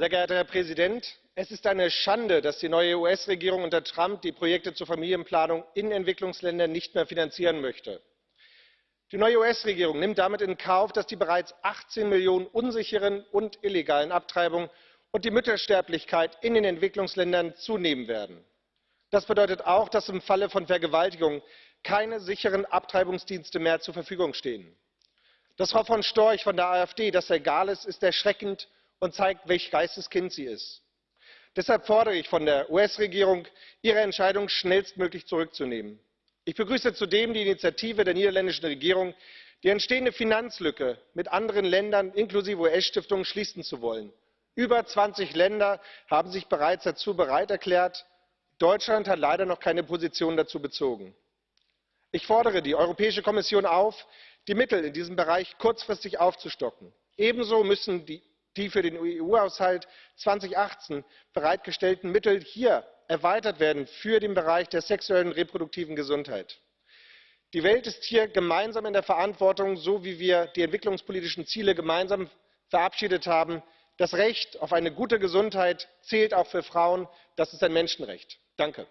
Sehr geehrter Herr Präsident, es ist eine Schande, dass die neue US-Regierung unter Trump die Projekte zur Familienplanung in Entwicklungsländern nicht mehr finanzieren möchte. Die neue US-Regierung nimmt damit in Kauf, dass die bereits 18 Millionen unsicheren und illegalen Abtreibungen und die Müttersterblichkeit in den Entwicklungsländern zunehmen werden. Das bedeutet auch, dass im Falle von Vergewaltigung keine sicheren Abtreibungsdienste mehr zur Verfügung stehen. Dass Frau von Storch von der AfD das egal ist, ist erschreckend und zeigt, welch Geisteskind sie ist. Deshalb fordere ich von der US-Regierung, ihre Entscheidung schnellstmöglich zurückzunehmen. Ich begrüße zudem die Initiative der niederländischen Regierung, die entstehende Finanzlücke mit anderen Ländern inklusive US-Stiftungen schließen zu wollen. Über 20 Länder haben sich bereits dazu bereit erklärt. Deutschland hat leider noch keine Position dazu bezogen. Ich fordere die Europäische Kommission auf, die Mittel in diesem Bereich kurzfristig aufzustocken. Ebenso müssen die die für den eu haushalt zweitausendachtzehn bereitgestellten mittel hier erweitert werden für den bereich der sexuellen und reproduktiven gesundheit. die welt ist hier gemeinsam in der verantwortung so wie wir die entwicklungspolitischen ziele gemeinsam verabschiedet haben. das recht auf eine gute gesundheit zählt auch für frauen das ist ein menschenrecht. danke!